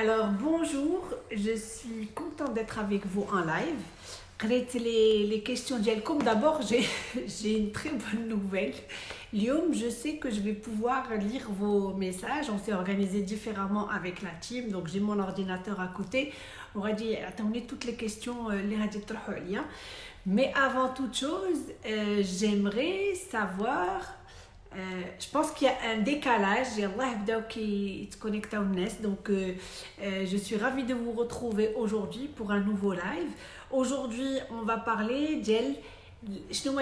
Alors bonjour, je suis contente d'être avec vous en live. Les, les questions d'Yelcom, d'abord j'ai une très bonne nouvelle. Liom, je sais que je vais pouvoir lire vos messages. On s'est organisé différemment avec la team, donc j'ai mon ordinateur à côté. On va dire, attendez toutes les questions, euh, les radiateurs. Hein. Mais avant toute chose, euh, j'aimerais savoir euh, je pense qu'il y a un décalage. Donc, euh, euh, je suis ravie de vous retrouver aujourd'hui pour un nouveau live. Aujourd'hui, on va parler d'elle.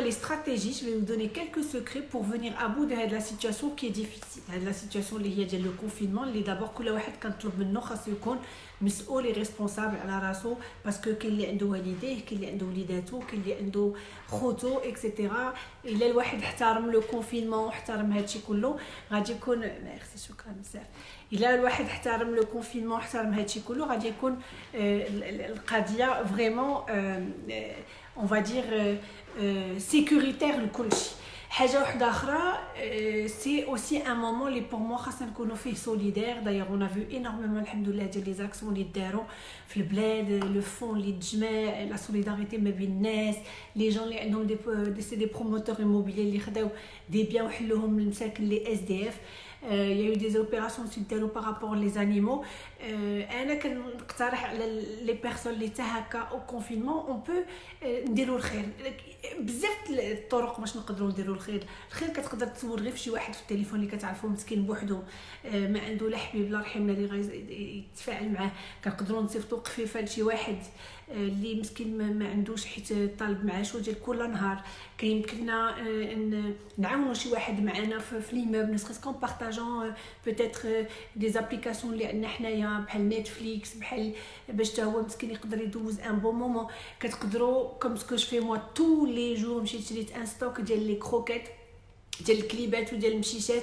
les stratégies, je vais vous donner quelques secrets pour venir à bout de la situation qui est difficile. La situation liée le confinement, d'abord, quand مسؤول responsable على راسو باسكو كاين اللي عنده والديه كاين اللي عنده وليداتو كاين اللي عنده خوتو اكسيتيرا إلا الواحد احترم لو كونفينمون واحترم هادشي كله غادي يكون ميرسي شكرا بزاف. إلا الواحد احترم لو كونفينمون واحترم هادشي كله غادي يكون القضية فريمون va dire sécuritaire الكلشي حاجة واحدة أخرى سي اوسي ان مومون لي بور موا خاصنا نكونوا فيه سوليدير دايوغ اون فيو انورميمون الحمد لله ديال لي زاكسيون اللي داروا في البلاد لو فون اللي تجمع لا سوليداريتي ما بين الناس لي جون اللي عندهم دي سي دي بروموتور ايموبيلي اللي خداو دي بيان وحلوهم للمساكن لي اس دي اف il y a eu des opérations par rapport les animaux. أنا كنقترح على لي بيرسون اللي حتى هكا أو كونفينمون اون بو نديروا الخير. بزاف الطرق باش نقدروا نديروا الخير. الخير كتقدر تصور غير في شي واحد في التليفون اللي كتعرفو مسكين بوحدو. ما عنده لا حبيب لا رحيم اللي غيتفاعل معاه. كنقدروا نصيفطوا قفيفة لشي واحد. اللي مسكين ما عندوش حيت طالب معاشو ديال كل نهار. كيمكننا نعاونوا شي واحد معنا في ليموبل نسخ كون بارطاجون بوتيتر دي زابليكاسيون اللي عندنا حنايا بحال نتفليكس بحال باش حتى هو مسكين يقدر يدوز ان بون مومون كتقدروا كوم سكو في موا تو لي جور مشيت شريت ان ستوك ديال لي كروكيت ديال الكليبات وديال المشيشات.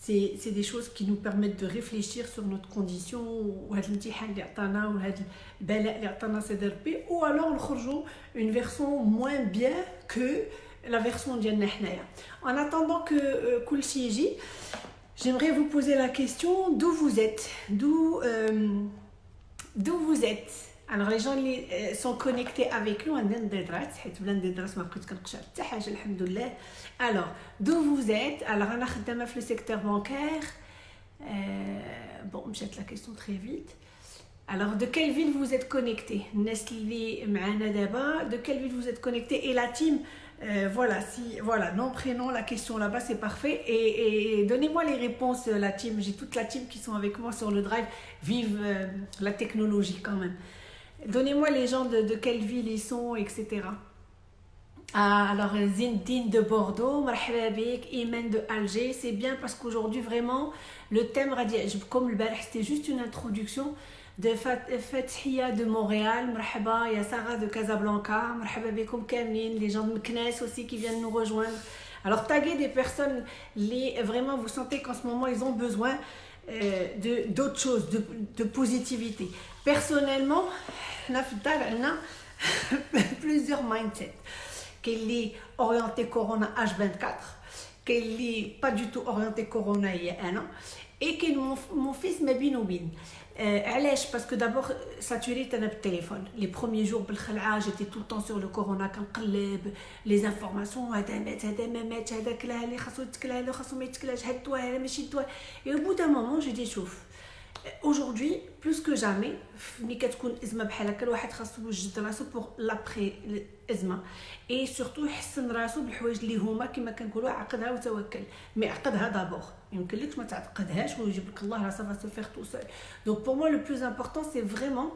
c'est c'est des choses qui nous permettent de réfléchir sur notre condition وهذا الامتحان اللي عطانا وهذا البلاء اللي عطانا سيدي ربي ou alors نخرجوا une version moins bien que la version ديالنا حنايا en attendant que euh, كلشي يجي j'aimerais vous poser la question d'où vous êtes d'où euh, d'où vous êtes Alors les gens sont connectés avec nous, alors d'où vous êtes Alors on a dans le secteur bancaire. Euh, bon, je la question très vite. Alors de quelle ville vous êtes connecté Nestlé d'abord, de quelle ville vous êtes connecté Et la team, euh، voilà, si, voilà, nom, prénom, la question là-bas, c'est parfait. Et, donnez-moi les réponses, la team. J'ai toute la team qui sont avec moi sur le drive. Vive euh, la technologie quand même. Donnez-moi les gens de, quelle ville ils sont, etc. Ah, alors Zindine de Bordeaux, Marhababik, Imen de Alger, c'est bien parce qu'aujourd'hui vraiment le thème comme le c'était juste une introduction de Fathia de Montréal, Marhaba, ya Sarah de Casablanca, Marhababikum Kamine, les gens de Meknes aussi qui viennent nous rejoindre. Alors taguez des personnes, les, vraiment vous sentez qu'en ce moment ils ont besoin euh, d'autres choses, de, de positivité. Personnellement, on a plusieurs mindsets. Qu'elle est orientée Corona H24, qu'elle est pas du tout orientée Corona il y a un an, et que mon, mon fils m'a bien علاش باسكو دابور ساتوريت انا بالتليفون لي بروميي جور بالخلعه جيتي تو طون سور لو كورونا كنقلب لي زانفورماسيون هذا مات هذا ما مات هذا كلا اللي خاصو يتكلا له خاصو ما يتكلاش هاد الدواء هذا ماشي الدواء اي او بو دان مومون جي دي شوف aujourd'hui plus que jamais ملي كتكون ازمه بحال هكا الواحد خاصو يوجد راسو بوغ لابري الازمه اي سورتو يحسن راسو بالحوايج اللي هما كما كنقولوا عقدها وتوكل مي عقدها دابور يمكن لك ما تعقدهاش ويجيب لك الله راه سافا سو فيغ تو سول دونك بور موا لو بلوز امبورطون سي فريمون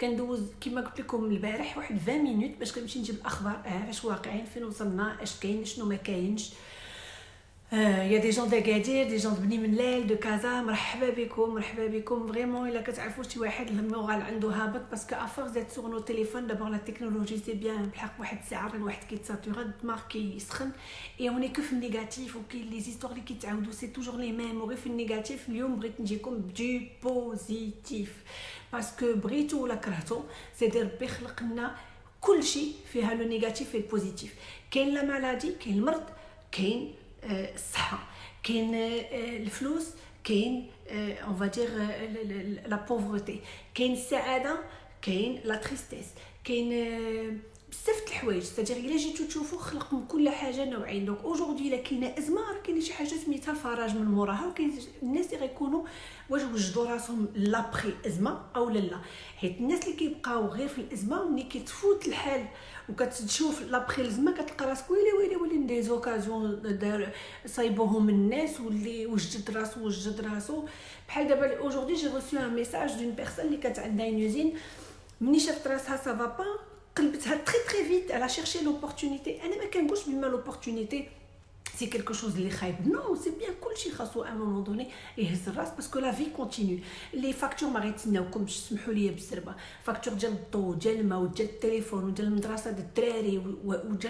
كندوز كما قلت لكم البارح واحد 20 مينوت باش كنمشي نجيب الاخبار آه اش واقعين فين وصلنا اش كاين شنو ما كاينش il y a des gens d'Agadir, des gens de Bni مرحبا بكم مرحبا بكم vraiment الا كتعرفوا شي واحد المورال عنده هابط باسكو افورس ديت سور نو تيليفون دابور لا تكنولوجي سي بيان بحق واحد الساعة الواحد كيتساتورا الدماغ كيسخن اي اوني كو في النيجاتيف وكاين لي زيستوار اللي كيتعاودوا سي توجور لي ميم وغير في النيجاتيف اليوم بغيت نجيكم بدو بوزيتيف باسكو بغيتو ولا كرهتو سيدي ربي خلق لنا كلشي فيها لو نيجاتيف و البوزيتيف كاين لا مالادي كاين المرض كاين الصحه كاين الفلوس كاين اون فادير لا بوفرتي كاين السعادة كاين لا تريستيس كاين بزاف د الحوايج. ستادير إلا جيتو تشوفوا خلق من كل حاجة نوعين. دونك اوجوردي إلا كاينة ازمه راه كاينة شي حاجة سميتها الفرج من موراها وكاين الناس اللي غيكونوا واش وجدوا راسهم لابخي ازمه أو لا. حيت الناس اللي كيبقاو غير في الأزمة ملي كتفوت الحال وكتشوف لابخي الازمه كتلقى راسك. ويلي ويلي ويلي دي زوكازيون دار صايبوهم الناس واللي وجد راسو وجد راسو. بحال دابا اوجوردي جي ريسيو ان ميساج دون بيرسون اللي كانت عندها يوزين ملي شافت راسها سافا با قلبتها تري تري فيت على شيرشي لوبورتونيتي أنا ما كنقولش بما لوبورتونيتي c'est quelque chose de khaïb. Non, c'est bien cool chez Khassou à un moment donné et ras parce que la vie continue. Les factures maritimes, comme je suis les factures de l'eau, de l'eau, de téléphone, de l'emdrassa de tréré, ou de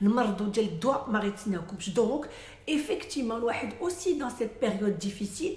l'mardo, de l'doigt maritimes. Donc, effectivement, le aussi dans cette période difficile,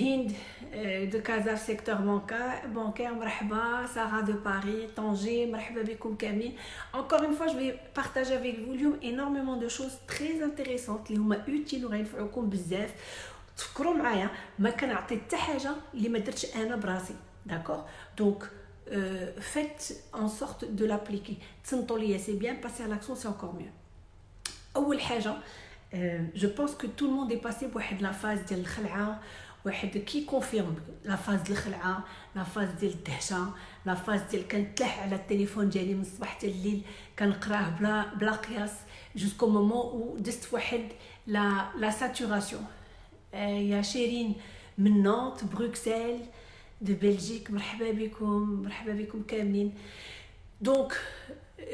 Hind de Casa secteur bancaire, bancaire مرحبا Sarah de Paris, Tanger, مرحبا بكم كاملين. Encore une fois, je vais partager avec vous اليوم énormément de choses très intéressantes اللي هما utile وغينفعوكم بزاف. تفكروا معايا ما كنعطي حتى حاجه اللي ما درتش انا براسي داكوغ دونك فيت ان سورت دو لابليكي تصنتوا ليا سي بيان باسي على لاكسيون سي انكور ميو اول حاجه جو بونس كو تو الموند اي باسي بواحد لا فاز ديال الخلعه واحد كي كونفيرم لا فاز ديال الخلعه لا فاز ديال الدهشة لا فاز ديال كنتلح على التليفون ديالي من الصباح حتى الليل كنقراه بلا بلا قياس جوسكو مومون و دزت واحد لا لا ساتوراسيون يا شيرين من نانت بروكسل دو بلجيك مرحبا بكم مرحبا بكم كاملين. دونك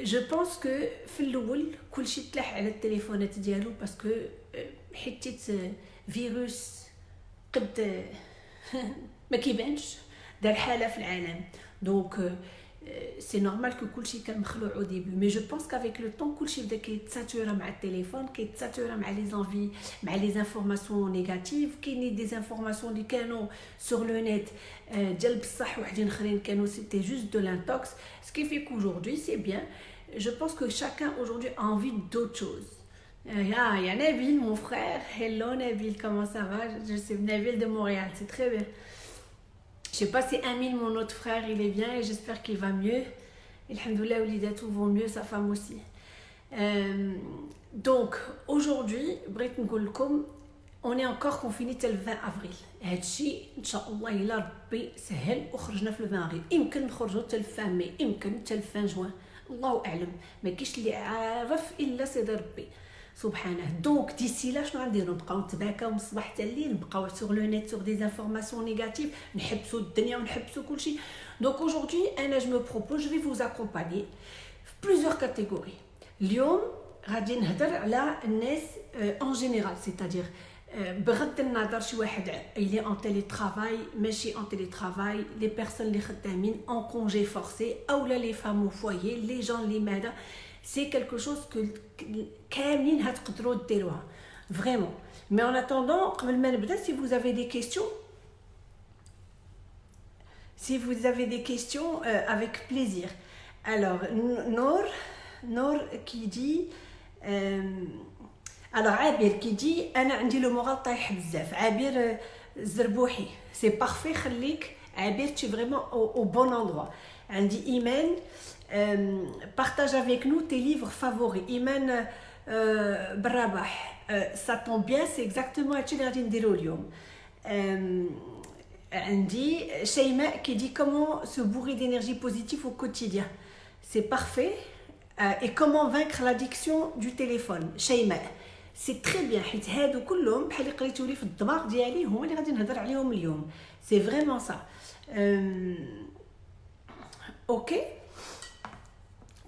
جو بونس كو في الأول كلشي تلاح على التليفونات ديالو باسكو حيتيت فيروس قد ما كيبانش دار حاله في العالم دونك سي نورمال كو كلشي كان مخلوع او ديبي مي جو بونس كافيك لو طون كلشي بدا كيتساتورا مع التليفون كيتساتورا مع لي زانفي مع لي زانفورماسيون نيجاتيف كاينين دي زانفورماسيون اللي كانوا سور لو نيت ديال بصح وحدين اخرين كانوا سيتي جوست دو لانتوكس سكي في كوجوردي سي بيان je pense que chacun aujourd'hui a envie d'autre chose. Il y, a, il y a Nabil, mon frère. Hello Nabil, comment ça va Je suis Nabil de Montréal, c'est très bien. Je sais pas si Amine, mon autre frère, il est bien et j'espère qu'il va mieux. Alhamdoulilah, Oulidatou vont mieux, sa femme aussi. Euh, donc, aujourd'hui, Brit Ngolkom, on est encore confiné le 20 avril. هادشي ان شاء الله الا ربي سهل وخرجنا في 20 افريل يمكن نخرجوا حتى الفان مي يمكن حتى الفان جوان الله اعلم ما كاينش اللي عارف الا سيدي ربي سبحانه دونك ديسي لا شنو غنديرو نبقاو نتباكاو من الصباح حتى الليل نبقاو سور لو نيت سور دي زانفورماسيون نيجاتيف نحبسوا الدنيا ونحبسوا كلشي دونك اوجوردي انا جو مو بروبوز جو في فوز اكومباني في بليزيور كاتيجوري اليوم غادي نهضر على الناس اون جينيرال سيتادير بغض النظر شي واحد اللي اون تيلي ترافاي ماشي اون تيلي ترافاي لي بيرسون اللي خدامين اون كونجي فورسي اولا لي فام فوايي لي جون اللي ماذا سي كالكو شوز كو كاملين هتقدروا ديروها فريمون مي اون اتوندون قبل ما نبدا سي فوز افي دي كيستيون si vous avez des questions euh, avec plaisir alors Nour Nour qui dit euh, alors عابر كي دي انا عندي لو مورال طايح بزاف عابر الزربوحي سي بارفي خليك عابر تي فريمون او بون اندروا عندي euh, partage avec nous tes livres favoris. Imen euh, Brabah, euh, ça tombe bien, c'est exactement ce que nous Andy, Sheima qui dit comment se bourrer d'énergie positive au quotidien. C'est parfait. Euh, et comment vaincre l'addiction du téléphone. Sheima, c'est très bien. C'est vraiment ça. ok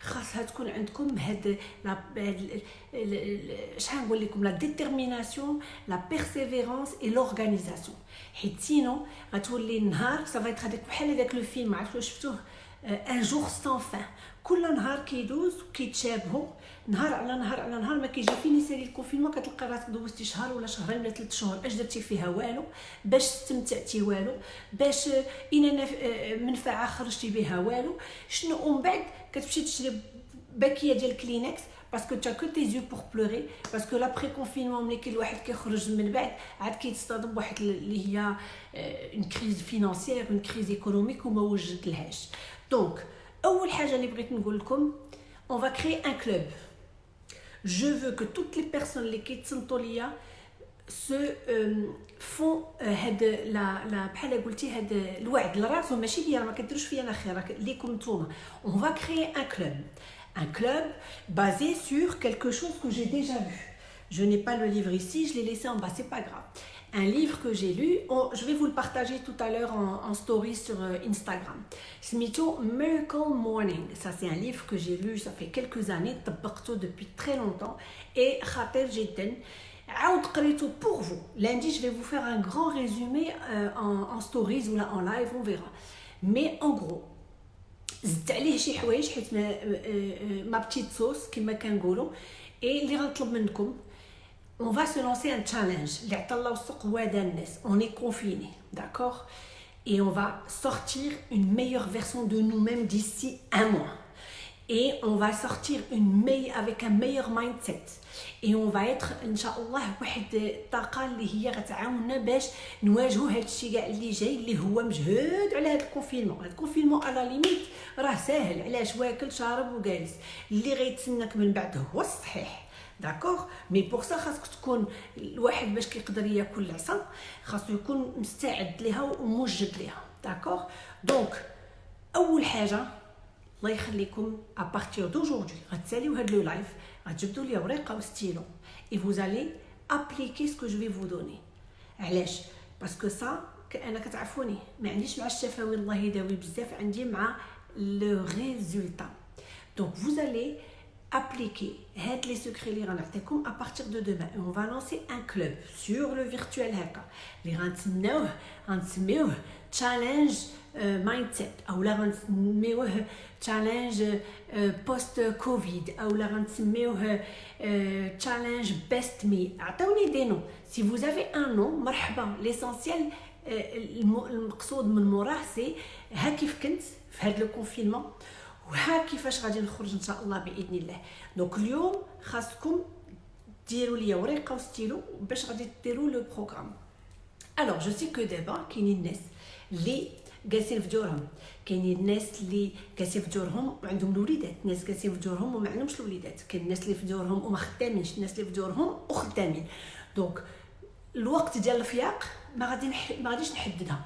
خاصها تكون عندكم هاد لا شحال نقول لكم لا ديتيرميناسيون لا بيرسيفيرونس اي لورغانيزاسيون حيت سينو غتولي النهار سافا ايتر هذاك بحال هذاك لو فيلم عرفتو شفتوه ان جور سان فان كل نهار كيدوز وكيتشابهوا نهار على نهار على نهار ما كيجي فين يسالي الكونفينمون كتلقى راسك دوزتي شهر ولا شهرين ولا ثلاث شهور. اش درتي فيها والو؟ باش استمتعتي والو؟ باش أن منفعة خرجتي بها والو؟ شنو؟ ومن بعد كتمشي تشري باكية ديال كلينكس باسكو تا كو تي زيو بور بلوري باسكو لابري كونفينمون ملي كاين الواحد كيخرج من بعد عاد كيتصطدم بواحد اللي هي اون كريز فينانسيير اون كريز ايكونوميك وما وجد دونك أول حاجة اللي بغيت نقول لكم اون فا كري ان كلوب je veux que toutes les personnes اللي كيتصنتوا ليا se فون هاد لا لا بحال قلتي هاد الوعد لراسهم ماشي ليا ما كديروش فيا انا خير ليكم نتوما اون فا كري ان كلوب un club basé sur quelque chose que j'ai déjà vu. Je n'ai pas le livre ici, je l'ai laissé en bas, c'est pas grave. Un livre que j'ai lu, oh, je vais vous le partager tout à l'heure en, en, story sur euh, Instagram. C'est Miracle Morning. Ça, c'est un livre que j'ai lu, ça fait quelques années, depuis très longtemps. Et Khater Jeten, pour vous. Lundi, je vais vous faire un grand résumé euh, en, en stories ou là en live, on verra. Mais en gros, زدت عليه شي حوايج حيت ما, ما بتيت صوص كما كنقولوا اي اللي غنطلب منكم on va se lancer un challenge اللي عطا الله وسق وادا الناس on est confiné d'accord et on va sortir une meilleure version de nous-mêmes d'ici un mois et on va sortir une meilleure avec un meilleur mindset et on va être ان شاء الله واحد الطاقه اللي هي غتعاوننا باش نواجهوا هذا الشيء كاع اللي جاي اللي هو مجهود على هذا الكونفينمون هذا الكونفينمون على ليميت راه ساهل علاش واكل شارب وجالس اللي غيتسناك من بعد هو الصحيح داكوغ مي بور سا خاصك تكون الواحد باش كيقدر ياكل العصا خاصو يكون مستعد ليها وموجد ليها. داكوغ دونك أول حاجة الله يخليكم ابارتير دوجوردي غتساليو هاد لو لايف غتجبدوا لي ورقة وستيلو اي فوز الي ابليكي سكو جو في فو دوني علاش؟ باسكو سا أنا كتعرفوني ما عنديش مع الشفاوي الله يداوي بزاف عندي مع لو ريزولتا دونك فوز الي appliquer هاد لي سكري اللي غنعطيكم à partir de demain on va lancer un club sur le virtuel هكا اللي غنسميوه غنسميوه challenge مايند اولا غنسميوه تشالنج بوست كوفيد اولا غنسميوه تشالنج بيست مي عطوني دي نو سي فوز افي ان نو مرحبا ليسونسيال المقصود من موراه سي ها كيف كنت في هذا لو كونفينمون وها كيفاش غادي نخرج إن شاء الله بإذن الله. دونك اليوم خاصكم ديروا ليا ورقة وستيلو باش غادي ديروا لو بروغرام. الوغ جو سي كو دابا كاينين الناس اللي جالسين في دورهم كاينين الناس اللي جالسين في دورهم وعندهم الوليدات. ناس جالسين في دورهم وما عندهمش الوليدات. كاين الناس اللي في دورهم وما خدامينش. الناس اللي في دورهم وخدامين. دونك الوقت ديال الفياق ما غادي نح... ما غاديش نحددها.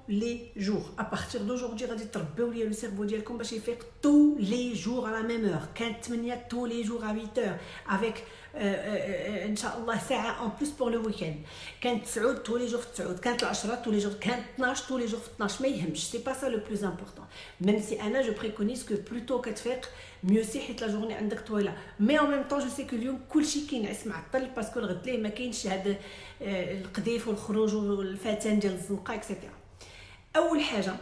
لي جور ابارتيغ دوجوردي غادي تربيو ليا لو سيرفو ديالكم باش يفيق تو لي جور على ميم اور كانت 8 تو لي جور ا 8 اور افيك ان شاء الله ساعه اون بلوس بور لو ويكاند كانت 9 تو لي جور في 9 كانت 10 تو لي جور كانت 12 تو لي جور في 12 ما يهمش سي با سا لو بلوز امبورطون ميم سي انا جو بريكونيز كو بلوتو كتفيق ميو سي حيت لا جورني عندك طويله مي اون ميم طون جو سي كو اليوم كلشي كينعس معطل باسكو الغد ليه ما كاينش هاد القذيف والخروج والفتان ديال الزنقه اكسيتيرا اول حاجه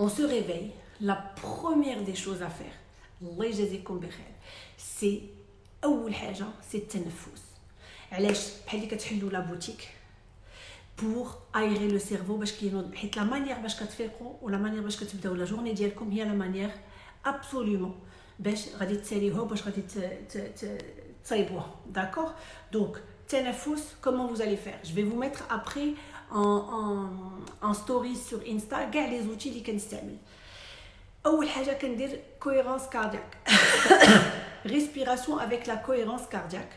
on se réveille la première des choses à faire الله يجازيكم بخير سي اول حاجه سي التنفس علاش بحال اللي كتحلوا لا بوتيك بور ايغي لو سيرفو باش كينوض حيت لا مانيير باش كتفيقوا ولا مانيير باش كتبداو لا جورني ديالكم هي لا مانيير ابسوليومون باش غادي تساليوها باش غادي تصايبوها داكوغ دونك التنفس comment vous allez faire je vais vous mettre après en, en, en story sur Insta كاع لي زوتي اللي كنستعمل اول حاجه كندير كويرونس كاردياك ريسبيراسيون افيك لا كويرونس كاردياك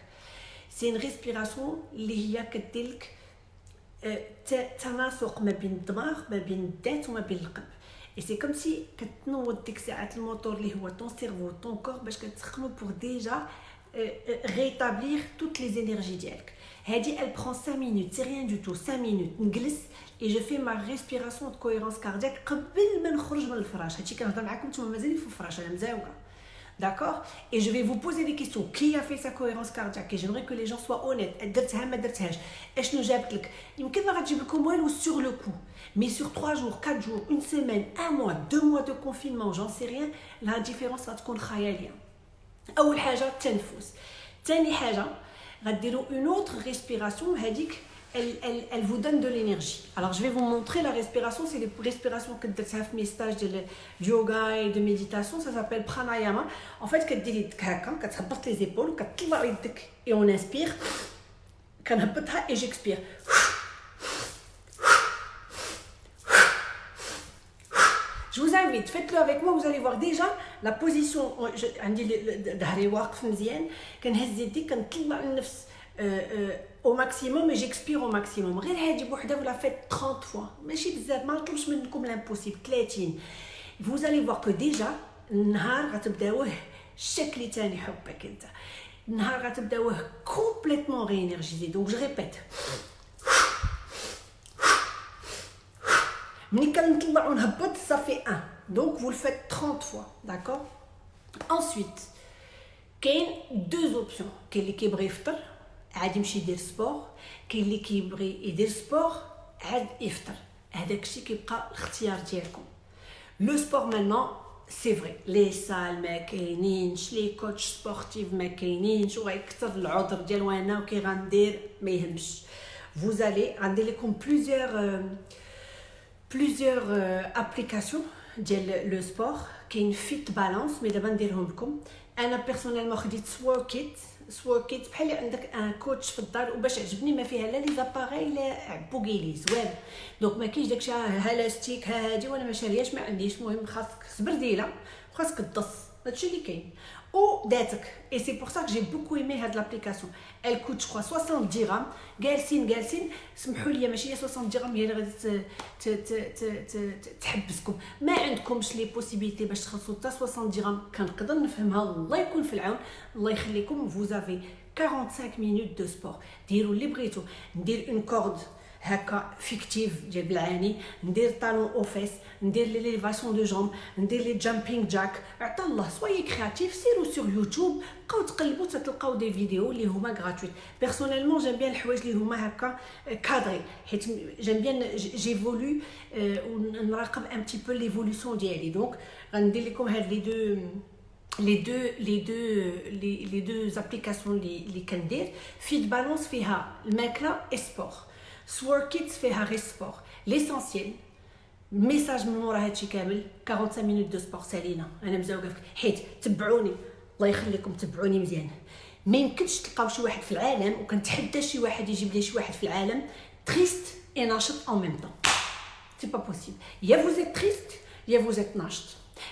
سي ان ريسبيراسيون اللي هي كدير تناسق ما بين الدماغ ما بين الذات وما بين القلب اي سي كوم سي كتنوض ديك الساعات الموتور اللي هو طون سيرفو طون كور باش كتسخنو بور ديجا rétablir toutes les énergies d'yelk. Elle prend 5 minutes, c'est rien du tout, 5 minutes. une glisse et je fais ma respiration de cohérence cardiaque de D'accord Et je vais vous poser des questions. Qui a fait sa cohérence cardiaque Et j'aimerais que les gens soient honnêtes. Est-ce que j'ai appelé sur le coup Mais sur 3 jours, 4 jours, une semaine, un mois, deux mois de confinement, j'en sais rien, la différence va être اول حاجه التنفس ثاني حاجه غديروا اون اوتر ريسبيراسيون هذيك elle, elle, elle vous donne de l'énergie. Alors, je vais vous montrer la respiration. C'est les respirations que vous avez mes stages de yoga et de méditation. Ça s'appelle pranayama. En fait, quand tu as les épaules, et on inspire, et j'expire. Je vous invite, faites-le avec moi, vous allez voir déjà la position. عندي ظهري واقف مزيان كنهز يدي كنطلع النفس au maximum et j'expire au maximum غير هادي بوحدها vous la faites 30 fois ماشي بزاف ما نطلبش منكم l'impossible 30 vous allez voir que déjà النهار غتبداوه شكل تاني حبك انت النهار غتبداوه complètement réénergisé donc je répète ça fait 1 donc vous le faites 30 fois d'accord ensuite كاين deux options كاين اللي كيبغي يفطر عاد يمشي يدير سبور كاين اللي كيبغي يدير سبور عاد يفطر هذاك الشيء كيبقى الاختيار ديالكم لو سبور مانون سي فري لي سال ما كاينينش لي كوتش سبورتيف ما كاينينش وغيكثر العذر ديال وانا وكي غندير ما يهمش فوزالي غندير لكم بليزيور بليزيور ابليكاسيون ديال لو سبور كاين فيت بالانس مي دابا نديرهم لكم أنا بيرسونيلمون خديت سووركيت سووركيت بحال عندك ان كوتش في الدار وباش عجبني ما فيها لا لي زاباغي لا بوغيلي زوين دونك ما كاينش داكشي ها لاستيك ها هادي وأنا ما شارياش ما عنديش المهم خاصك سبرديله خاصك تدص هادشي اللي كاين او داتك اي سي بور سا جي بوكو ايمي هاد لابليكاسيون ال كوت جو 60 درهم جالسين جالسين سمحوا لي ماشي هي 60 درهم هي اللي غادي تحبسكم ما عندكمش لي بوسيبيليتي باش تخلصوا حتى 60 درهم كنقدر نفهمها الله يكون في العون الله يخليكم فوزافي 45 مينوت دو سبور ديروا اللي بغيتو ندير اون كورد هكا فيكتيف ديال بالعاني ندير طالون اوفيس ندير لي ليفاسيون دو جومب ندير لي جامبينغ جاك عطا الله سوي كرياتيف سيروا سور يوتيوب بقاو تقلبوا تلقاو دي فيديو اللي هما غراتويت بيرسونيلمون جيم بيان الحوايج اللي هما هكا كادري حيت جيم بيان جيفولو ونراقب ان بتي بو ليفولوسيون ديالي دونك غندير لكم هاد لي دو les deux les deux les, les deux applications اللي اللي كندير فيت بالانس فيها الماكله اي سبور سوركيتس فيها غير سبور ليسونسييل ميساج من ورا هادشي كامل 45 مينوت دو سبور سالينا أنا مزوقه فيك حيت تبعوني الله يخليكم تبعوني مزيان. ما يمكنش تلقاو شي واحد في العالم وكنتحدى شي واحد يجيب لي شي واحد في العالم. تريست اي ناشط اون ميم طون سي با بوسيبل يا فوزيت تريست يا فوزيت ناشط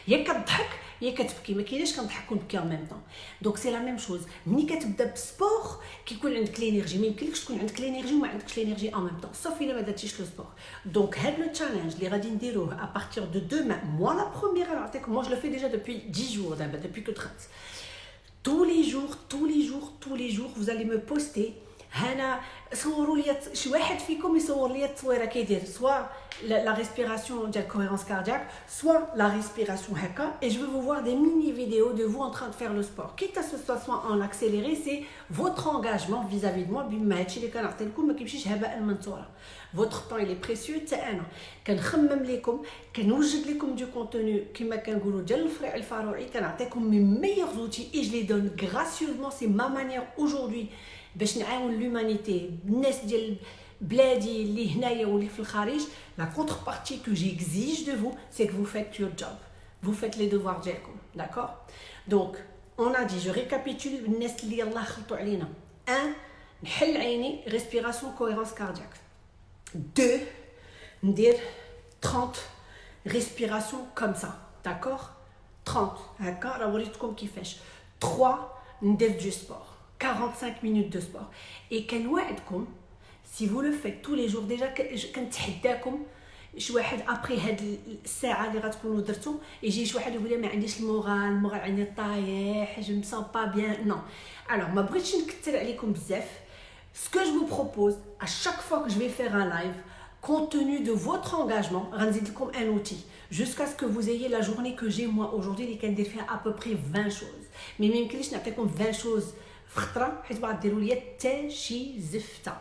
يا كتضحك يا كتبكي ما كايناش كنضحك ونبكي اون ميم طون دونك سي لا ميم شوز ملي كتبدا بسبور كيكون عندك لينيرجي ما يمكنلكش تكون عندك لينيرجي وما عندكش لينيرجي اون ميم طون سوف الا ما درتيش لو سبور دونك هاد لو تشالنج اللي غادي نديروه ا بارتير دو دوما موا لا بروميير نعطيكم موا جو لو في ديجا دوبوي 10 جور دابا دوبوي كو 30 tous les jours tous les jours tous les jours vous allez me poster هنا صوروا لي شي واحد فيكم يصور لي التصويره كيدير سوا la respiration de cohérence cardiaque, soit la respiration haka. Et je vais vous voir des mini-vidéos de vous en train de faire le sport. Quitte à ce soit en accéléré, c'est votre engagement vis-à-vis de moi. Votre temps, il est précieux. كنخمم لكم كنوجد لكم du contenu كما كنقولوا ديال الفريع الفاروعي كنعطيكم mes meilleurs outils et je les donne gracieusement c'est ma manière aujourd'hui باش نعاون l'humanité الناس ديال بلادي اللي هنايا واللي في الخارج la contrepartie que j'exige de vous c'est que vous faites your job vous faites les devoirs ديالكم d'accord donc on a dit je récapitule الناس اللي يلاه خلطوا علينا 1 نحل عيني respiration cohérence cardiaque 2 ندير 30 respiration comme ça d'accord 30 هكا راه وريتكم كيفاش 3 ندير du sport 45 minutes de sport et كنوعدكم si vous le faites tous les jours déjà كنتحداكم شي واحد ابري هاد الساعه اللي غتكونوا درتو يجي شي واحد يقول لي ما عنديش المورال المورال عندي طايح جو مي با بيان نو الوغ ما بغيتش نكثر عليكم بزاف ce que je vous propose à chaque fois que je vais faire un live compte tenu de votre engagement غنزيد لكم un outil jusqu'à ce que vous ayez la journée que j'ai moi aujourd'hui اللي كندير فيها à peu près 20 choses mais ما يمكنليش نعطيكم 20 choses في خطره حيت بغا ديروا ليا حتى شي زفتة.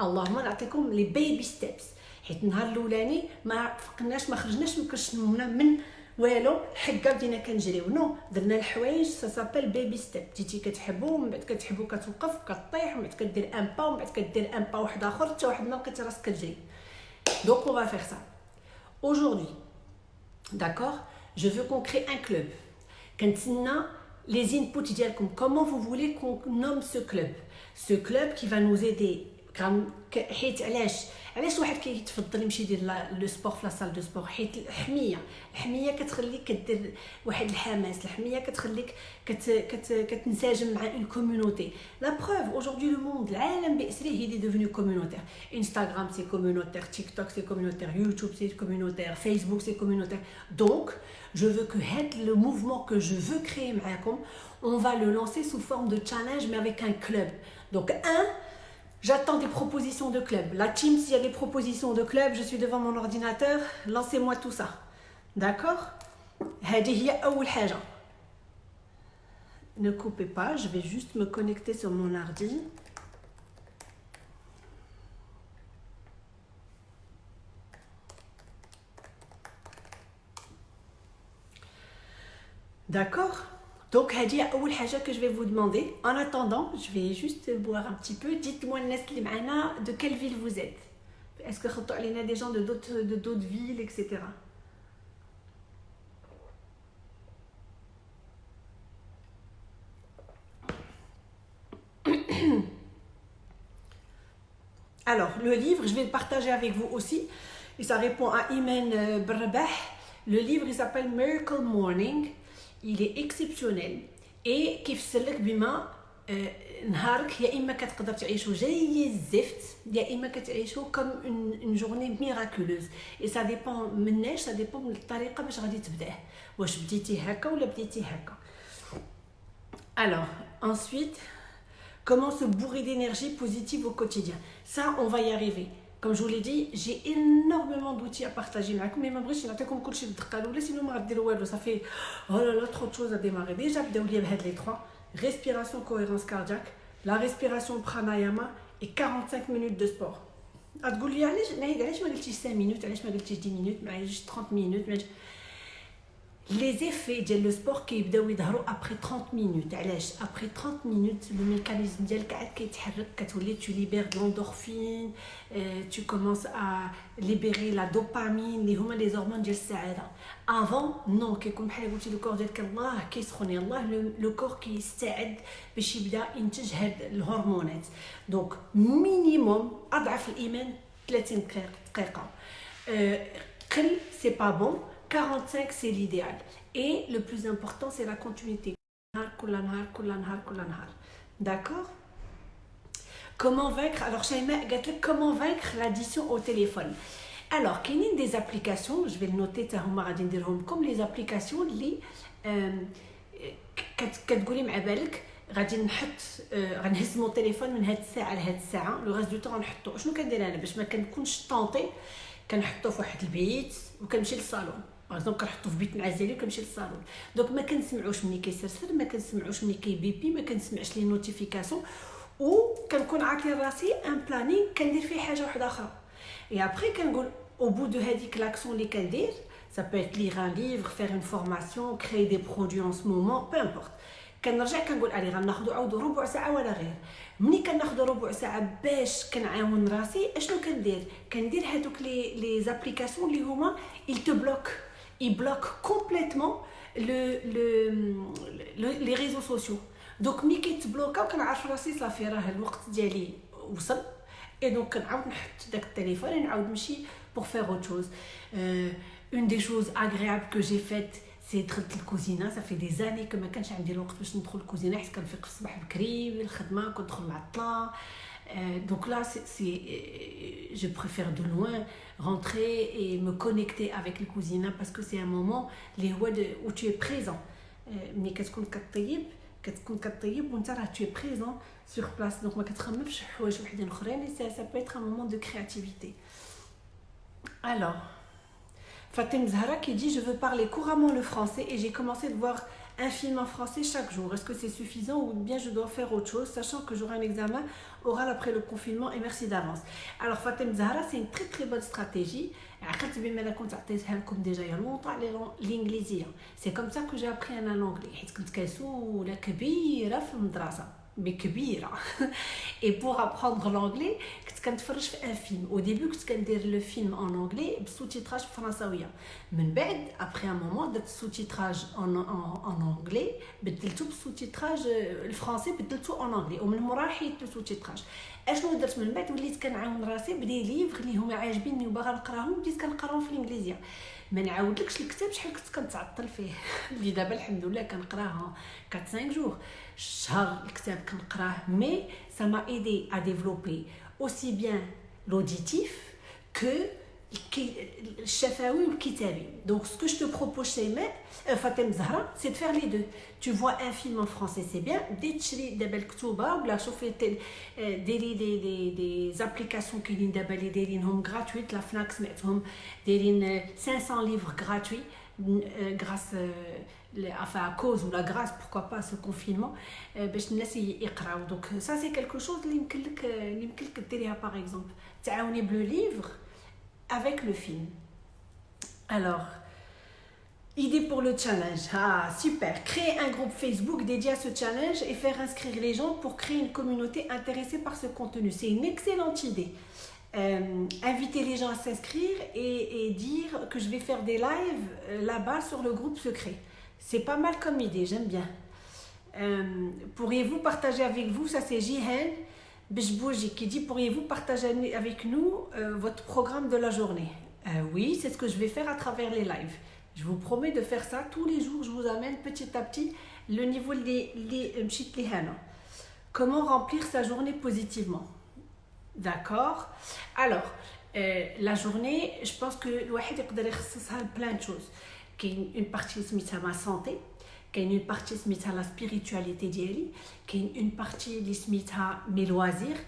اللهم نعطيكم لي بيبي ستيبس حيت النهار الأولاني ما فقناش ما خرجناش من كرشنا من والو الحقة بدينا كنجريو. نو درنا الحوايج سا سابيل بيبي ستيب بديتي كتحبو من بعد كتحبو كتوقف كطيح ومن بعد كدير ان با ومن بعد كدير ان با واحد آخر حتى واحد النهار كتراسك راسك كتجري. دونك اون فيغ سا aujourd'hui d'accord je veux qu'on crée un club. كنتسنى les inputs dialkom comment vous voulez qu'on nomme ce club? Ce club qui va nous aider حيت علاش علاش واحد كيتفضل يمشي يدير لو سبور في لا سال دو سبور حيت الحميه الحميه كتخليك كدير واحد الحماس الحميه كتخليك كت كت كتنسجم مع اون كوميونيتي لا بروف اوجوردي لو موند العالم باسره هي دي ديفوني كوميونيتير انستغرام سي كوميونيتير تيك توك سي كوميونيتير يوتيوب سي كوميونيتير فيسبوك سي كوميونيتير دونك je veux que le mouvement que je veux créer معاكم on va le lancer sous forme de challenge mais avec un club donc un J'attends des propositions de club. La team, s'il y a des propositions de club, je suis devant mon ordinateur, lancez-moi tout ça. D'accord? Ne coupez pas, je vais juste me connecter sur mon ordi. D'accord? Donc, Hadi, que je vais vous demander. En attendant, je vais juste boire un petit peu. Dites-moi, de quelle ville vous êtes? Est-ce que vous avez des gens de d'autres villes, etc. Alors, le livre, je vais le partager avec vous aussi. Et ça répond à Imen euh, Brabah. Le livre, il s'appelle Miracle Morning il est exceptionnel et كيفسر بما نهارك يا اما كتقدر تعيشو جاي الزفت يا اما كتعيشو كوم اون جورني ميراكولوز اي سا ديبون مناش سا ديبون من الطريقه باش غادي تبداه واش بديتي هكا ولا بديتي هكا alors ensuite comment se bourrer d'énergie positive au quotidien ça on va y arriver comme je vous l'ai dit, j'ai énormément d'outils à partager avec vous. Mais je vais vous donner tout ce que sinon je vais vous ça fait oh là là, trop de choses à démarrer. Déjà, je vais vous les trois. Respiration, cohérence cardiaque, la respiration pranayama et 45 minutes de sport. Tu me dis, pourquoi je ne 5 minutes, pourquoi je ne 10 minutes, 30 minutes les effets ديال لو سبور كيبداو يظهروا ابري 30 مينوت علاش ابري 30 مينوت لو ميكانيزم ديالك عاد كيتحرك كتولي تو ليبير لوندورفين تو كومونس ا ليبيري لا دوبامين اللي هما لي زورمون ديال السعاده افون نو كيكون بحال قلتي لو كور ديالك الله كيسخن يلاه لو كور كيستعد باش يبدا ينتج هاد الهرمونات دونك مينيموم اضعف الايمان 30 دقيقه قل سي با بون 45, c'est l'idéal. Et le plus important, c'est la continuité. D'accord Comment vaincre Alors, comment vaincre l'addition au téléphone Alors, il y a des applications, je vais le noter, comme les applications, les, euh, غادي نحط آه، غنهز مون تليفون من هاد الساعه لهاد الساعه لو غاز دو طون غنحطو شنو كندير انا باش ما كنكونش طونطي كنحطو في واحد البيت وكنمشي للصالون باغ كنحطو في بيت ديالي وكنمشي للصالون دونك ما كنسمعوش ملي كيسرسر ما كنسمعوش ملي كيبيبي ما كنسمعش لي نوتيفيكاسيون و كنكون عاطي راسي ان بلانين كندير فيه حاجة واحدة أخرى اي ابري كنقول au bout de هذيك l'action اللي كندير ça peut être lire un livre faire une formation créer des produits en ce moment peu كنرجع كنقول الي غناخذوا عاود ربع ساعه ولا غير ملي كناخذوا ربع ساعه باش كنعاون راسي اشنو كندير كندير هذوك لي لي زابليكاسيون اللي هما il te bloque il bloque complètement le le les réseaux sociaux دونك ملي كيتبلوكاو كنعرف راسي صافي راه الوقت ديالي وصل اي دونك كنعاود نحط داك التليفون نعاود نمشي pour faire autre chose euh, une des choses agréables que j'ai faites سي دخلت الكوزينه صافي دي زاني كما كانش عندي الوقت باش ندخل الكوزينه حيت كنفيق الصباح بكري الخدمه كندخل معطله donc là c'est je préfère de loin rentrer et me connecter avec le cuisine parce que c'est un moment les où tu es présent ملي كتكون كطيب كتكون كطيب وانت راه tu es présent sur place donc ما كتخممش حوايج وحدين اخرين ça ça peut être un moment de créativité alors Fatem Zahra qui dit Je veux parler couramment le français et j'ai commencé de voir un film en français chaque jour. Est-ce que c'est suffisant ou bien je dois faire autre chose, sachant que j'aurai un examen oral après le confinement et merci d'avance. Alors Fatem Zahra, c'est une très très bonne stratégie. déjà il y a longtemps l'anglais. C'est comme ça que j'ai appris un anglais. بكبيره اي بوغ ابروندر لونجلي كنت كنتفرج في ان فيلم أو ديبي كنت كندير لو فيلم اون انجلي بسوتيتراج فرنساويه من بعد ابري ان مومون درت سوتيتراج اون اون انجلي بدلتو بسوتيتراج الفرنسي بدلتو اون انجلي ومن مورا حيدت السوتيتراج اشنو درت من بعد وليت كنعاون راسي بدي ليفغ اللي هما عاجبيني وباغا نقراهم بديت كنقراهم في الانجليزيه ما نعاودلكش الكتاب شحال كنت كنتعطل فيه. اللي دابا الحمد لله كنقراه 4 5 جور شهر الكتاب كنقراه مي aidé à développer aussi bien l'auditif que الشفوي والكتابي donc ce que je te propose Shayma Fatem Zahra c'est de faire les deux tu vois un film en français c'est bien بدي تشري دابا الكتوبه ولا شوفي ديري دي دي دي زابليكاسيون كاينين دابا اللي دايرينهم غراتويت لا فناك سمعتهم دايرين 500 livres gratuits grâce enfin à cause ou la grâce pourquoi pas ce confinement باش الناس يقراو donc ça c'est quelque chose اللي يمكن لك اللي يمكن لك ديريها par exemple تعاوني بلو livre avec le film alors Idée pour le challenge. Ah, super. Créer un groupe Facebook dédié à ce challenge et faire inscrire les gens pour créer une communauté intéressée par ce contenu. C'est une excellente idée. Euh, inviter les gens à s'inscrire et, dire que je vais faire des lives euh, là-bas sur le groupe secret. C'est pas mal comme idée, j'aime bien. Euh, pourriez-vous partager avec vous, ça c'est Jihen Bejbouji qui dit Pourriez-vous partager avec nous euh, votre programme de la journée? Euh, oui, c'est ce que je vais faire à travers les lives. Je vous promets de faire ça tous les jours. Je vous amène petit à petit le niveau des euh, Comment remplir sa journée positivement? D'accord? Alors, la journée, je pense que le plein de choses. Qui une partie, c'est ma santé كاين une partie سميتها la spiritualité ديالي, كاين une partie اللي سميتها mes loisirs,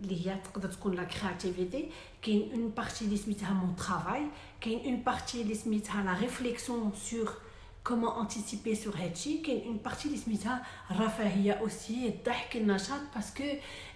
اللي هي تقدر تكون لا كرياتيفيتي كاين اون بارتي اللي سميتها مون ترافاي كاين اون بارتي اللي سميتها لا ريفليكسيون سور كومون انتيسيبي سور هادشي كاين اون بارتي اللي سميتها الرفاهيه اوسي الضحك النشاط باسكو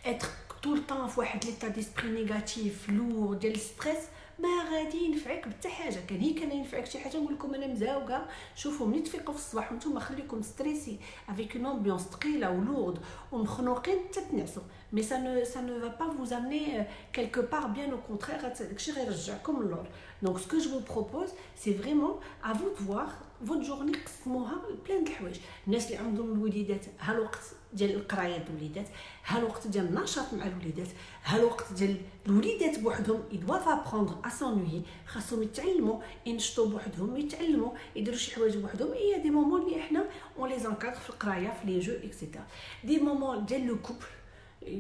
اتر طول طون في واحد ليتا ديسبري نيجاتيف لور ديال ستريس ما غادي ينفعك بحتى حاجة. كان هي كان ينفعك شي حاجة نقول لكم أنا مزاوقة. شوفوا ملي تفيقوا في الصباح وأنتم خليكم ستريسي افيك اون امبيونس ثقيله ولورد ومخنوقين حتى تنعسوا. مي سا نو سا نو فا با فوز امني كيلكو بار بيان أو كونترير الشيء غيرجعكم للور. دونك سكو جو فو بروبوز سي فريمون ا فو دو فوار فوت جورني قسموها بلان د الحوايج الناس اللي عندهم الوليدات ها الوقت ديال القرايه د الوليدات ها الوقت ديال النشاط مع الوليدات ها الوقت ديال الوليدات بوحدهم يدواف ابروندر ا سونوي خاصهم يتعلموا ينشطوا بوحدهم يتعلموا يديروا شي حوايج بوحدهم اي دي مومون اللي احنا اون لي زانكادر في القرايه في لي جو اكسيتيرا دي مومون ديال لو كوبل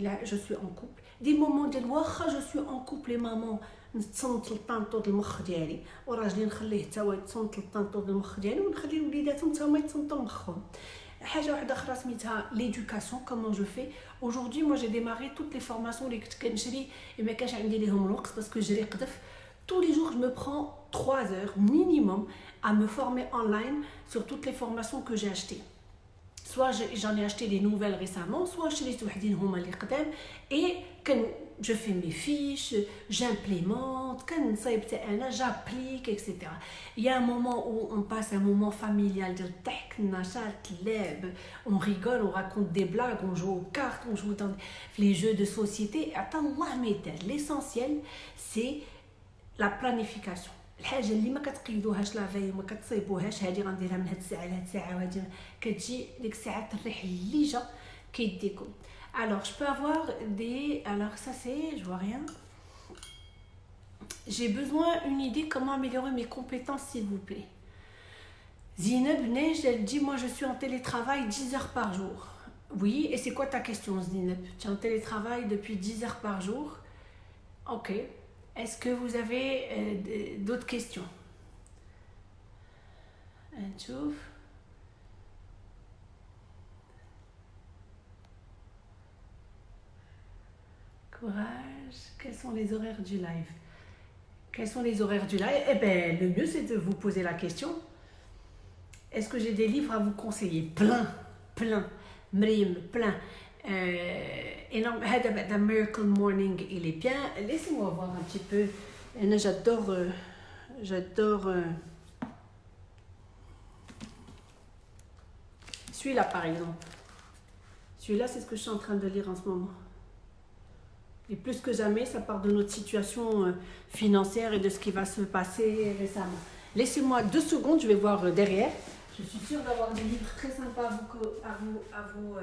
لا جو سوي اون كوبل دي مومون ديال واخا جو سوي اون كوبل مامون نتصنت للطانطو د المخ ديالي وراجلي نخليه حتى هو يتصنت للطانطو د المخ ديالي ونخلي وليداتهم حتى هما يتصنتوا مخهم l'éducation comment je fais aujourd'hui moi j'ai démarré toutes les formations les et mais parce que j'ai tous les jours je me prends 3 heures minimum à me former online sur toutes les formations que j'ai achetées soit j'en ai acheté des nouvelles récemment soit je les et je fais mes fiches j'implémente j'applique etc il y a un moment où on passe un moment familial de on rigole on raconte des blagues on joue aux cartes on joue dans les jeux de société l'essentiel c'est la planification الحاجه اللي ما كتقيدوهاش لا في ما كتصيبوهاش هذه غنديرها من هاد الساعه لهاد الساعه وهادي كتجي ديك الساعه تريح اللي جا كيديكم alors je peux avoir des alors ça c'est je vois rien. J'ai besoin une idée comment améliorer mes compétences s'il vous plaît. Zineb Neige elle dit moi je suis en télétravail 10 heures par jour. Oui et c'est quoi ta question Zineb? Tu es en télétravail depuis 10 heures par jour? Ok. Est-ce que vous avez euh, d'autres questions? Quels sont les horaires du live? Quels sont les horaires du live? Eh bien, le mieux, c'est de vous poser la question. Est-ce que j'ai des livres à vous conseiller? Plein, plein. Mrim, plein. Euh, énorme. The Miracle Morning, il est bien. Laissez-moi voir un petit peu. J'adore. Euh, j'adore. Euh, celui-là, par exemple. Celui-là, c'est ce que je suis en train de lire en ce moment. Et plus que jamais, ça part de notre situation financière et de ce qui va se passer récemment. Laissez-moi deux secondes, je vais voir derrière. Je suis sûre d'avoir des livres très sympas à vous, à vous, vous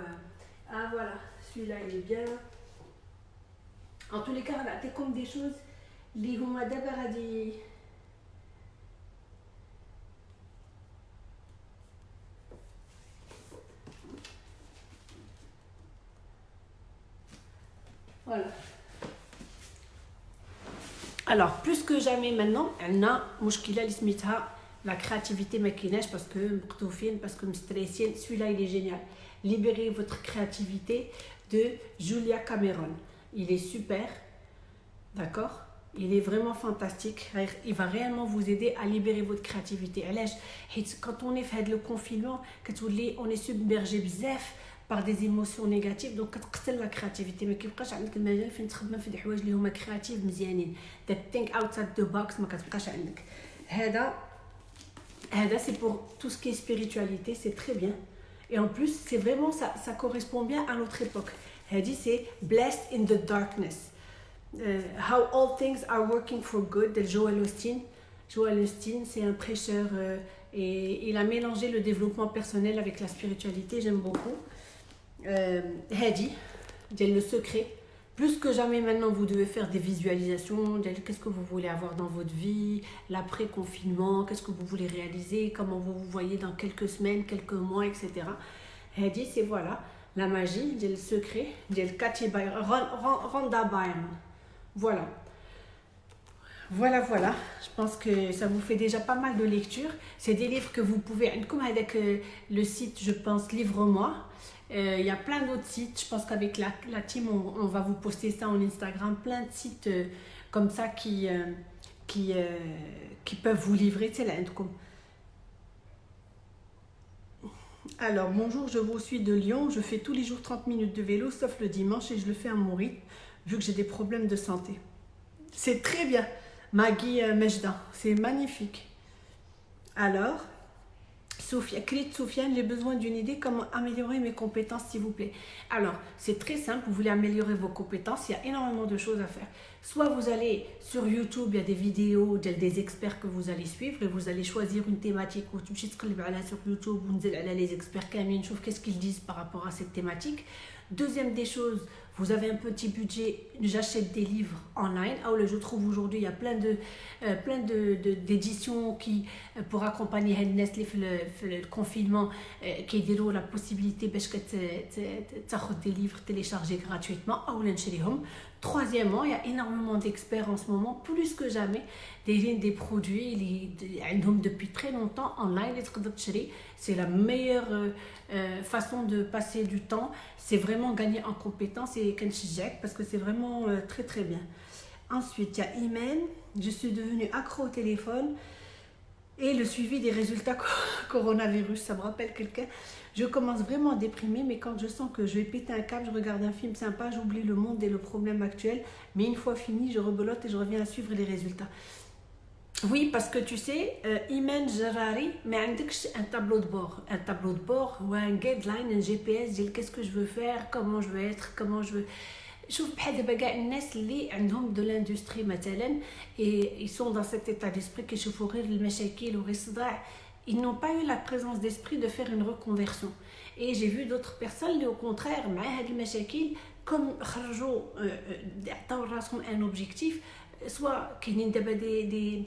ah voilà, celui-là il est bien. En tous les cas, c'est comme des choses. Les dit. Voilà. Alors, plus que jamais maintenant, on a la créativité maquinage parce que parce que celui-là il est génial. Libérez votre créativité de Julia Cameron. Il est super, d'accord? Il est vraiment fantastique. Il va réellement vous aider à libérer votre créativité. Quand on est fait le confinement, on est submergé par des émotions négatives donc كتقتل la créativité ما كيبقاش عندك المجال فين تخدم في الحوايج اللي هما كرياتيف مزيانين that think outside the box ما كتبقاش عندك هذا هذا c'est pour tout ce qui est spiritualité c'est très bien et en plus, c'est vraiment, ça, ça correspond bien à notre époque. Elle dit, c'est Blessed in the Darkness. Uh, how all things are working for good de Joel Austin. Joel Austin, c'est un prêcheur euh, et il a mélangé le développement personnel avec la spiritualité, j'aime beaucoup. Euh, Hadi, le secret. Plus que jamais maintenant, vous devez faire des visualisations. Qu'est-ce que vous voulez avoir dans votre vie, l'après-confinement, qu'est-ce que vous voulez réaliser, comment vous vous voyez dans quelques semaines, quelques mois, etc. Dit, c'est voilà, la magie, le secret, Randa Voilà. Voilà, voilà. Je pense que ça vous fait déjà pas mal de lectures. C'est des livres que vous pouvez, comme avec euh, le site, je pense, Livre-moi. Euh, il y a plein d'autres sites. Je pense qu'avec la, team, on, va vous poster ça en Instagram. Plein de sites euh, comme ça qui, euh, qui, qui peuvent vous livrer. Alors, bonjour, je vous suis de Lyon. Je fais tous les jours 30 minutes de vélo, sauf le dimanche, et je le fais à mon rythme, vu que j'ai des problèmes de santé. C'est très bien, Maggie Mejda. C'est magnifique. Alors, Sophia, Sofiane, j'ai besoin d'une idée comment améliorer mes compétences, s'il vous plaît. Alors, c'est très simple, vous voulez améliorer vos compétences, il y a énormément de choses à faire. Soit vous allez sur YouTube, il y a des vidéos des experts que vous allez suivre et vous allez choisir une thématique ou tu sur YouTube, vous allez les experts qu'est-ce qu'ils disent par rapport à cette thématique. Deuxième des choses, vous avez un petit budget, j'achète des livres online. Ah, je trouve aujourd'hui, il y a plein de euh, plein de, d'éditions qui, euh, pour accompagner le, confinement, euh, qui ont la possibilité de des livres téléchargés gratuitement. Troisièmement, il y a énormément d'experts en ce moment, plus que jamais, des lignes des produits, depuis très longtemps en ligne, c'est la meilleure euh, euh, façon de passer du temps, c'est vraiment gagner en compétences et parce que c'est vraiment euh, très très bien. Ensuite, il y a Imen, je suis devenue accro au téléphone et le suivi des résultats coronavirus, ça me rappelle quelqu'un. Je commence vraiment à déprimer, mais quand je sens que je vais péter un câble, je regarde un film sympa, j'oublie le monde et le problème actuel. Mais une fois fini, je rebelote et je reviens à suivre les résultats. Oui, parce que tu sais, euh, Imen Jarari, mais un tableau de bord. Un tableau de bord ou un guideline, un GPS, qu'est-ce que je veux faire, comment je veux être, comment je veux. شوف بحال دابا كاع الناس اللي عندهم دو لاندستري مثلا اي سون دون سيت ايتا ديسبري كيشوفوا غير المشاكل وغير الصداع ils n'ont pas eu la présence d'esprit de faire une reconversion. Et j'ai vu d'autres personnes qui, au contraire, comme un objectif, soit qu'il y a des,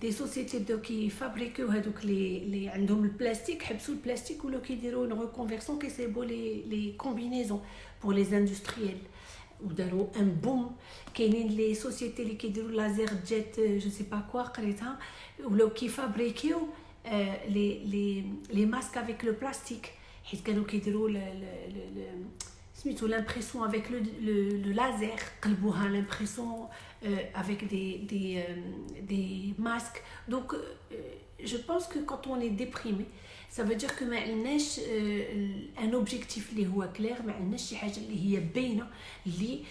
des sociétés qui fabriquent les, les, le plastique, le plastique, ou qui une reconversion, qui c'est les, les combinaisons pour les industriels. Ou un boom, les sociétés qui font laser jet, je ne sais pas quoi, ou qui fabriquent euh, les, les, les, masques avec le plastique. l'impression avec le, le, le laser, l'impression euh, avec des, des, euh, des, masques. Donc, je pense que quand on est déprimé, سافو دير كو ما عندناش ان اوبجيكتيف اللي هو كلير ما عندناش شي حاجة اللي هي باينه اللي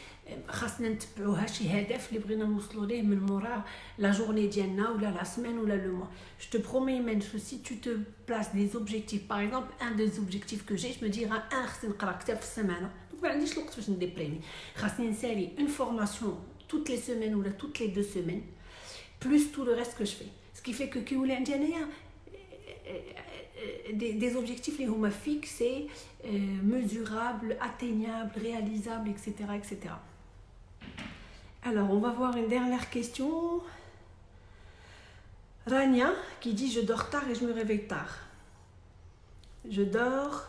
خاصنا نتبعوها شي هدف اللي بغينا نوصلوا ليه من مورا لا جورني ديالنا ولا لا سيمين ولا لو موا جو تو برومي مان سو سي تو تو بلاس دي اوبجيكتيف باغ اكزومبل ان دي اوبجيكتيف كو جي جو ديرا ان خصني نقرا كتاب في السمانه دونك ما عنديش الوقت باش نديبريمي خاصني نسالي اون فورماسيون توت لي سيمين ولا توت لي دو سيمين بلوس تو لو ريست كو جو في سكي في كو كي ولي عندي انايا des, des objectifs les huma fixés, euh, mesurables, atteignables, réalisables, etc., etc. Alors, on va voir une dernière question. Rania qui dit Je dors tard et je me réveille tard. Je dors.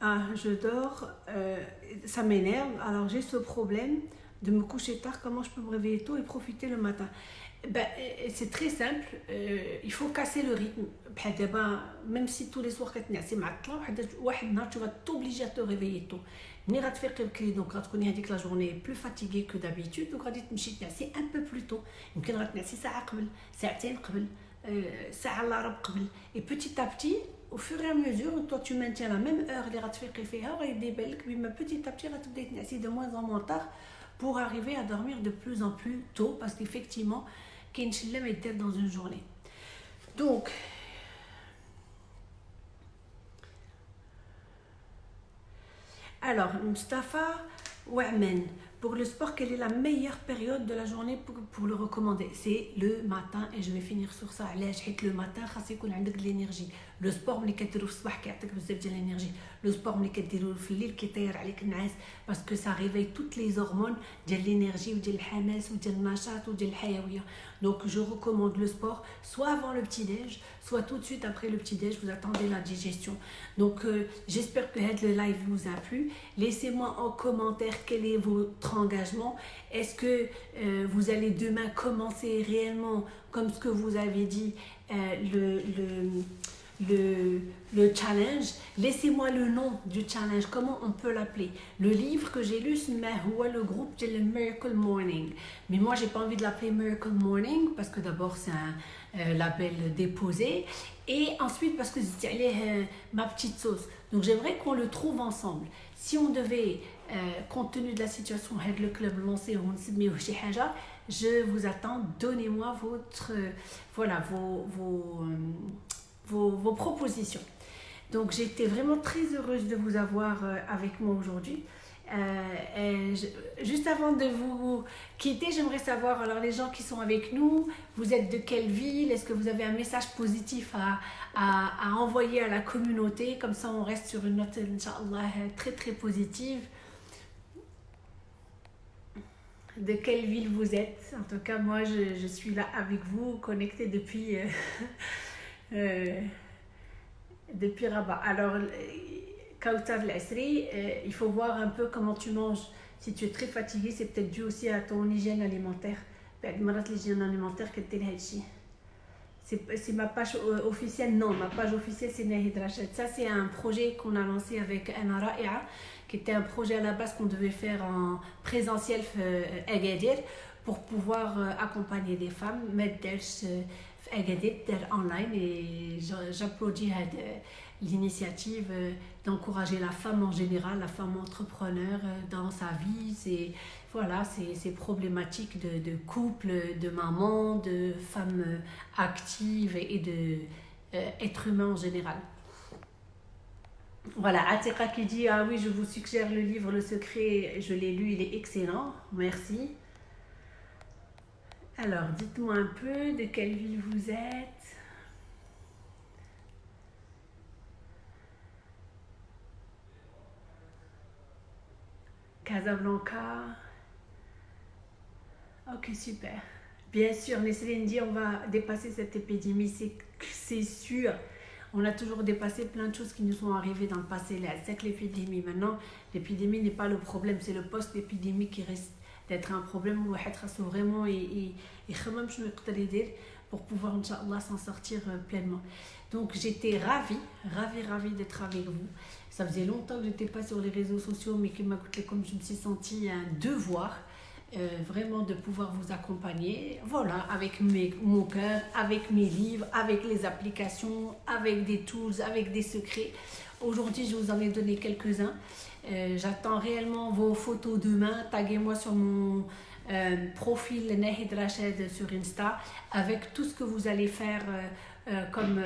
Ah, je dors. Euh, ça m'énerve. Alors, j'ai ce problème de me coucher tard. Comment je peux me réveiller tôt et profiter le matin? ben, c'est très simple, euh, il faut casser le rythme. Même si tous les soirs, tu vas t'obliger à te réveiller tôt. ملي غتفيقي بكري دونك غتكوني هذيك لا جورني بلو فاتيغي كو دابيتود دونك غادي تمشي تنعسي ان بو بلو تو يمكن غتنعسي ساعه قبل ساعتين قبل ساعه الا ربع قبل اي بوتيت ا بتي au fur et à mesure toi tu maintiens la même heure اللي غتفيقي فيها غيبدا يبان لك بما petit à petit غتبداي تنعسي de moins en moins tard pour arriver à dormir de plus en plus tôt parce qu'effectivement كاين شي ما يدير dans une journée donc Alors, Mustafa Ouamen, pour le sport, quelle est la meilleure période de la journée pour, le recommander? C'est le matin et je vais finir sur ça. Le matin, il faut de l'énergie. Le sport, il faut de l'énergie. Le sport, il faut de l'énergie. Parce que ça réveille toutes les hormones de l'énergie, de l'hamas, de l'nachat, de l'hayawiya. Donc je recommande le sport soit avant le petit-déj, soit tout de suite après le petit-déj, vous attendez la digestion. Donc euh, j'espère que le live vous a plu. Laissez-moi en commentaire quel est votre engagement. Est-ce que euh, vous allez demain commencer réellement, comme ce que vous avez dit, euh, le, le le, le challenge? Laissez-moi le nom du challenge, comment on peut l'appeler? Le livre que j'ai lu, c'est le groupe de Miracle Morning. Mais moi, j'ai pas envie de l'appeler Miracle Morning parce que d'abord, c'est un label déposé. Et ensuite, parce que c'est euh, ma petite sauce. Donc, j'aimerais qu'on le trouve ensemble. Si on devait, euh, compte tenu de la situation, le club lancé, je vous attends. Donnez-moi votre, voilà, vos, vos vos, propositions. Donc j'étais vraiment très heureuse de vous avoir euh, avec moi aujourd'hui. Euh, juste avant de vous quitter, j'aimerais savoir, alors les gens qui sont avec nous, vous êtes de quelle ville? Est-ce que vous avez un message positif à, à, envoyer à la communauté? Comme ça, on reste sur une note, Inch'Allah, très très positive. De quelle ville vous êtes? En tout cas, moi, je, suis là avec vous, connectée depuis... Euh, Euh, depuis Rabat. Alors, Kautar Lasri, euh, il faut voir un peu comment tu manges. Si tu es très fatigué, c'est peut-être dû aussi à ton hygiène alimentaire. l'hygiène alimentaire c'est ma page euh, officielle non ma page officielle c'est Nahid Rachid ça c'est un projet qu'on a lancé avec Anara qui était un projet à la base qu'on devait faire en présentiel à Agadir pour pouvoir accompagner des femmes mettre Agadir online et j'applaudis l'initiative euh, d'encourager la femme en général, la femme entrepreneur euh, dans sa vie. C'est voilà, ces problématiques de, de, couple, de maman, de femme euh, active et de être humain en général. Voilà, Atika qui dit Ah oui, je vous suggère le livre Le Secret, je l'ai lu, il est excellent, merci. Alors, dites-moi un peu de quelle ville vous êtes. Casablanca. Ok, super. Bien sûr, Nesseline dit on va dépasser cette épidémie, c'est sûr. On a toujours dépassé plein de choses qui nous sont arrivées dans le passé. C'est que l'épidémie, maintenant, l'épidémie n'est pas le problème, c'est le post-épidémie qui reste d'être un problème où on vraiment et pour pouvoir, Inch'Allah, s'en sortir euh, pleinement. Donc, j'étais ravie, ravie, ravie d'être avec vous. Ça faisait longtemps que je n'étais pas sur les réseaux sociaux, mais que comme je me suis sentie un devoir euh, vraiment de pouvoir vous accompagner, voilà, avec mes, mon cœur, avec mes livres, avec les applications, avec des tools, avec des secrets. Aujourd'hui, je vous en ai donné quelques-uns. Euh, j'attends réellement vos photos demain. Taguez-moi sur mon euh, profil Nahid Rached sur Insta avec tout ce que vous allez faire comme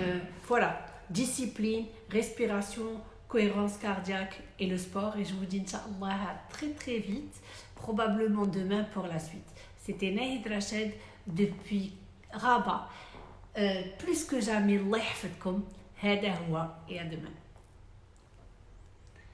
voilà, discipline, respiration, cohérence cardiaque et le sport. Et je vous dis, Inch'Allah, très très vite, probablement demain pour la suite. C'était Nahid Rachid depuis Rabat. Euh, plus que jamais, Allah et à demain.